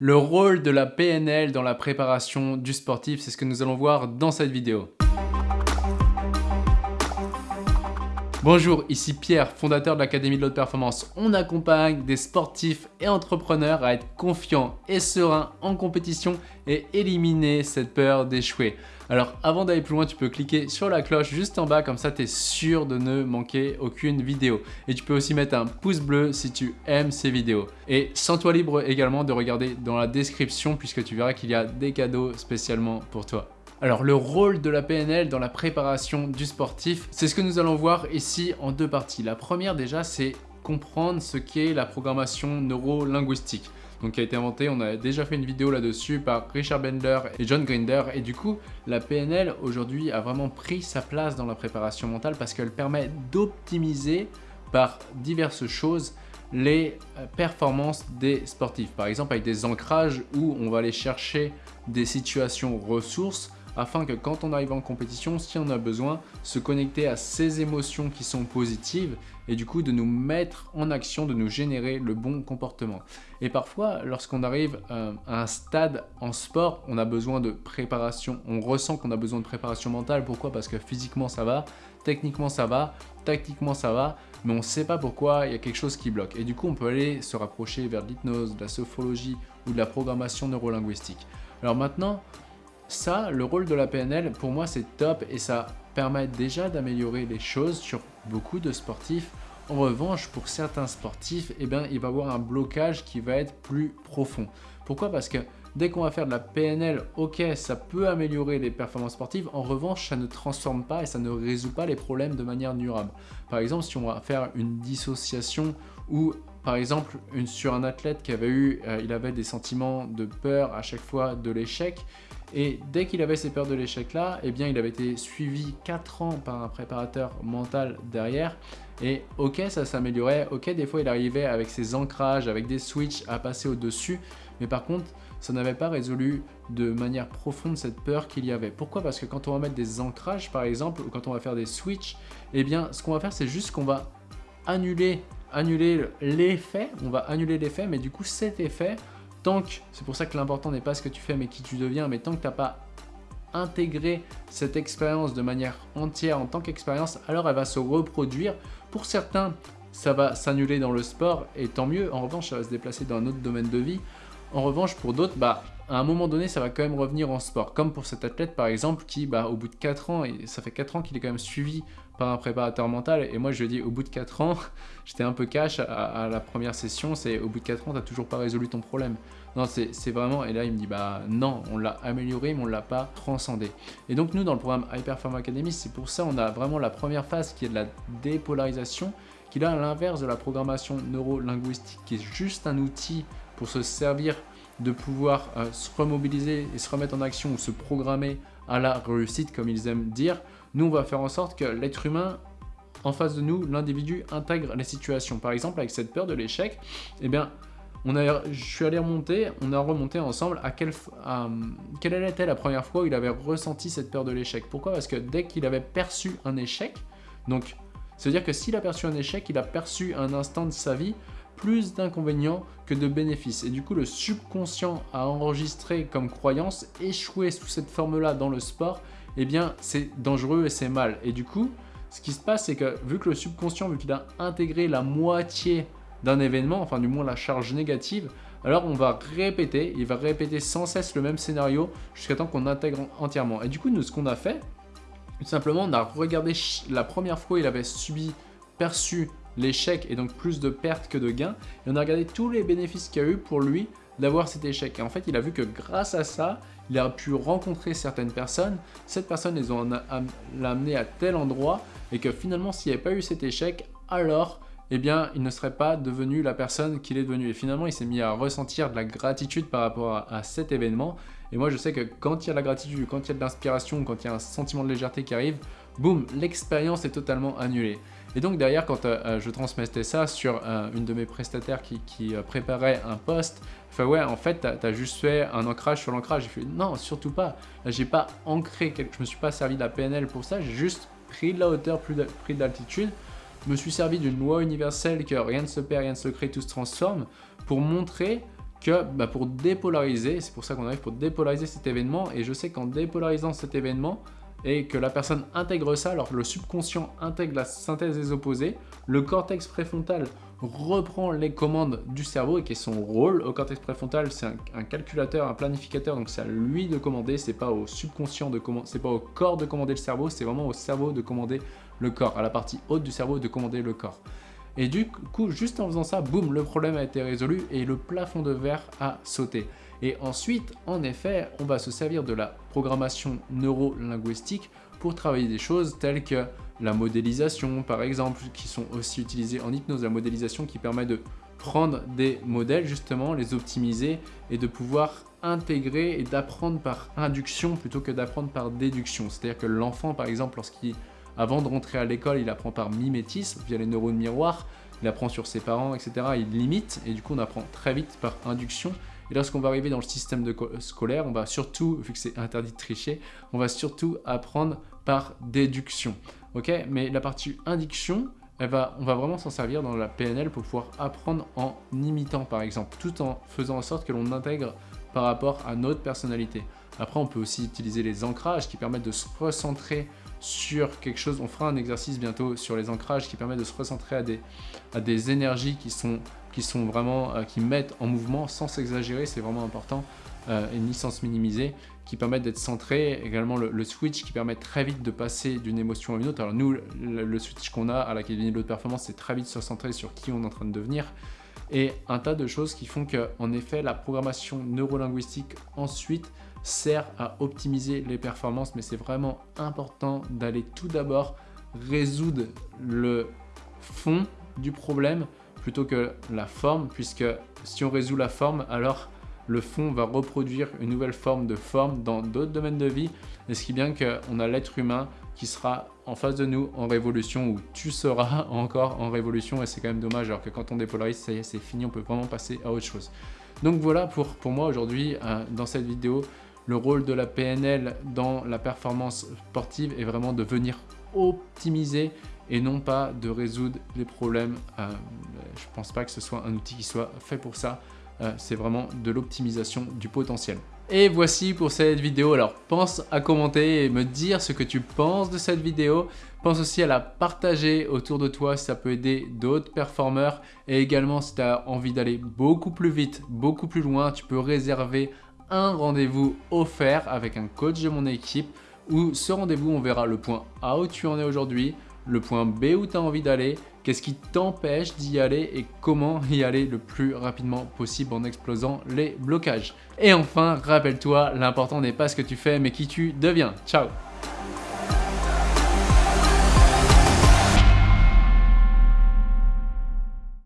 Le rôle de la PNL dans la préparation du sportif, c'est ce que nous allons voir dans cette vidéo. Bonjour, ici Pierre, fondateur de l'Académie de l'Haute Performance. On accompagne des sportifs et entrepreneurs à être confiants et sereins en compétition et éliminer cette peur d'échouer. Alors avant d'aller plus loin, tu peux cliquer sur la cloche juste en bas, comme ça tu es sûr de ne manquer aucune vidéo. Et tu peux aussi mettre un pouce bleu si tu aimes ces vidéos. Et sens-toi libre également de regarder dans la description puisque tu verras qu'il y a des cadeaux spécialement pour toi. Alors le rôle de la PNL dans la préparation du sportif, c'est ce que nous allons voir ici en deux parties. La première déjà, c'est comprendre ce qu'est la programmation neuro-linguistique donc qui a été inventé, on a déjà fait une vidéo là-dessus par Richard Bender et John Grinder et du coup la PNL aujourd'hui a vraiment pris sa place dans la préparation mentale parce qu'elle permet d'optimiser par diverses choses les euh, performances des sportifs. Par exemple avec des ancrages où on va aller chercher des situations ressources afin que quand on arrive en compétition, si on a besoin, se connecter à ces émotions qui sont positives et du coup de nous mettre en action, de nous générer le bon comportement. Et parfois, lorsqu'on arrive euh, à un stade en sport, on a besoin de préparation, on ressent qu'on a besoin de préparation mentale. Pourquoi? Parce que physiquement ça va, techniquement ça va, tactiquement ça va, mais on ne sait pas pourquoi, il y a quelque chose qui bloque. Et du coup, on peut aller se rapprocher vers l'hypnose, la sophologie ou de la programmation neurolinguistique. Alors maintenant, ça, le rôle de la PNL, pour moi, c'est top et ça permet déjà d'améliorer les choses sur beaucoup de sportifs. En revanche, pour certains sportifs, eh bien, il va y avoir un blocage qui va être plus profond. Pourquoi? Parce que dès qu'on va faire de la PNL, ok, ça peut améliorer les performances sportives. En revanche, ça ne transforme pas et ça ne résout pas les problèmes de manière durable. Par exemple, si on va faire une dissociation ou par exemple, sur un athlète qui avait eu, euh, il avait des sentiments de peur à chaque fois de l'échec, et dès qu'il avait ces peurs de l'échec là, eh bien il avait été suivi 4 ans par un préparateur mental derrière. Et ok, ça s'améliorait, ok, des fois il arrivait avec ses ancrages, avec des switches à passer au-dessus, mais par contre, ça n'avait pas résolu de manière profonde cette peur qu'il y avait. Pourquoi? Parce que quand on va mettre des ancrages par exemple, ou quand on va faire des switches, eh bien ce qu'on va faire c'est juste qu'on va annuler, annuler l'effet, on va annuler l'effet, mais du coup cet effet, Tant que, c'est pour ça que l'important n'est pas ce que tu fais mais qui tu deviens, mais tant que tu n'as pas intégré cette expérience de manière entière en tant qu'expérience, alors elle va se reproduire. Pour certains, ça va s'annuler dans le sport et tant mieux. En revanche, ça va se déplacer dans un autre domaine de vie. En revanche, pour d'autres, bah, à un moment donné, ça va quand même revenir en sport. Comme pour cet athlète, par exemple, qui, bah, au bout de 4 ans, et ça fait 4 ans qu'il est quand même suivi par un préparateur mental. Et moi, je dis, au bout de 4 ans, j'étais un peu cash à, la première session, c'est au bout de 4 ans, tu n'as toujours pas résolu ton problème. Non, c'est vraiment, et là, il me dit, bah non, on l'a amélioré, mais on ne l'a pas transcendé. Et donc, nous, dans le programme Hyperform Academy, c'est pour ça, on a vraiment la première phase qui est de la dépolarisation, qui est à l'inverse de la programmation neuro-linguistique, qui est juste un outil pour se servir de pouvoir euh, se remobiliser et se remettre en action ou se programmer à la réussite, comme ils aiment dire. Nous, on va faire en sorte que l'être humain, en face de nous, l'individu intègre les situations. Par exemple, avec cette peur de l'échec, eh bien, on a, je suis allé remonter, on a remonté ensemble à, quelle, à quelle était la première fois où il avait ressenti cette peur de l'échec? Pourquoi? Parce que dès qu'il avait perçu un échec, donc c'est-à-dire que s'il a perçu un échec, il a perçu un instant de sa vie plus d'inconvénients que de bénéfices. Et du coup, le subconscient a enregistré comme croyance échouer sous cette forme-là dans le sport, eh bien, c'est dangereux et c'est mal. Et du coup, ce qui se passe, c'est que vu que le subconscient, vu qu'il a intégré la moitié d'un événement, enfin du moins la charge négative, alors on va répéter, il va répéter sans cesse le même scénario jusqu'à temps qu'on intègre entièrement. Et du coup, nous, ce qu'on a fait, tout simplement, on a regardé la première fois il avait subi, perçu l'échec et donc plus de pertes que de gains. Et on a regardé tous les bénéfices qu'il y a eu pour lui d'avoir cet échec. Et en fait, il a vu que grâce à ça, il a pu rencontrer certaines personnes. Cette personne les ont amené à tel endroit et que finalement, s'il n'y avait pas eu cet échec, alors eh bien, il ne serait pas devenu la personne qu'il est devenu. Et finalement, il s'est mis à ressentir de la gratitude par rapport à, à, cet événement. Et moi, je sais que quand il y a de la gratitude, quand il y a de l'inspiration, quand il y a un sentiment de légèreté qui arrive, boum, l'expérience est totalement annulée. Et donc derrière, quand euh, euh, je transmettais ça sur euh, une de mes prestataires qui, préparait un poste, fait ouais, en fait, tu as, juste fait un ancrage sur l'ancrage. J'ai fait non, surtout pas. J'ai pas ancré, je me suis pas servi de la PNL pour ça, j'ai juste pris de la hauteur, pris d'altitude. Me suis servi d'une loi universelle que rien ne se perd, rien ne se crée, tout se transforme pour montrer que bah, pour dépolariser, c'est pour ça qu'on arrive pour dépolariser cet événement, et je sais qu'en dépolarisant cet événement, et que la personne intègre ça, alors le subconscient intègre la synthèse des opposés, le cortex préfrontal reprend les commandes du cerveau et qui est son rôle au cortex préfrontal, c'est un, calculateur, un planificateur, donc c'est à lui de commander, c'est pas au subconscient de commander, c'est pas au corps de commander le cerveau, c'est vraiment au cerveau de commander le corps, à la partie haute du cerveau de commander le corps. Et du coup, juste en faisant ça, boum, le problème a été résolu et le plafond de verre a sauté. Et ensuite, en effet, on va se servir de la programmation neuro-linguistique pour travailler des choses telles que la modélisation, par exemple, qui sont aussi utilisées en hypnose, la modélisation qui permet de prendre des modèles, justement, les optimiser et de pouvoir intégrer et d'apprendre par induction plutôt que d'apprendre par déduction. C'est-à-dire que l'enfant, par exemple, lorsqu'il avant de rentrer à l'école, il apprend par mimétisme, via les neurones miroirs, il apprend sur ses parents, etc. Il limite, et du coup on apprend très vite par induction. Et lorsqu'on va arriver dans le système de scolaire, on va surtout, vu que c'est interdit de tricher, on va surtout apprendre par déduction. Ok? Mais la partie induction, on va vraiment s'en servir dans la PNL pour pouvoir apprendre en imitant par exemple, tout en faisant en sorte que l'on intègre par rapport à notre personnalité. Après, on peut aussi utiliser les ancrages qui permettent de se recentrer sur quelque chose. On fera un exercice bientôt sur les ancrages qui permet de se recentrer à des, à des énergies qui sont, qui sont vraiment, euh, qui mettent en mouvement sans s'exagérer, c'est vraiment important, euh, et ni sans se minimiser, qui permettent d'être centré. Également le, switch qui permet très vite de passer d'une émotion à une autre. Alors nous, le, switch qu'on a à l'Académie de l'autre performance, c'est très vite se centrer sur qui on est en train de devenir et un tas de choses qui font que, en effet, la programmation neurolinguistique ensuite sert à optimiser les performances, mais c'est vraiment important d'aller tout d'abord résoudre le fond du problème plutôt que la forme, puisque si on résout la forme, alors le fond va reproduire une nouvelle forme de forme dans d'autres domaines de vie, et ce qui est bien qu'on a l'être humain qui sera en face de nous en révolution, ou tu seras encore en révolution, et c'est quand même dommage, alors que quand on dépolarise, ça y est, c'est fini, on peut vraiment passer à autre chose. Donc voilà pour, pour moi aujourd'hui, euh, dans cette vidéo, le rôle de la PNL dans la performance sportive est vraiment de venir optimiser et non pas de résoudre les problèmes. Euh, je ne pense pas que ce soit un outil qui soit fait pour ça. Euh, c'est vraiment de l'optimisation du potentiel. Et voici pour cette vidéo. Alors pense à commenter et me dire ce que tu penses de cette vidéo. Pense aussi à la partager autour de toi si ça peut aider d'autres performeurs. Et également si tu as envie d'aller beaucoup plus vite, beaucoup plus loin, tu peux réserver un rendez-vous offert avec un coach de mon équipe où ce rendez-vous, on verra le point A où tu en es aujourd'hui, le point B où tu as envie d'aller, qu'est-ce qui t'empêche d'y aller et comment y aller le plus rapidement possible en explosant les blocages. Et enfin, rappelle-toi, l'important n'est pas ce que tu fais mais qui tu deviens. Ciao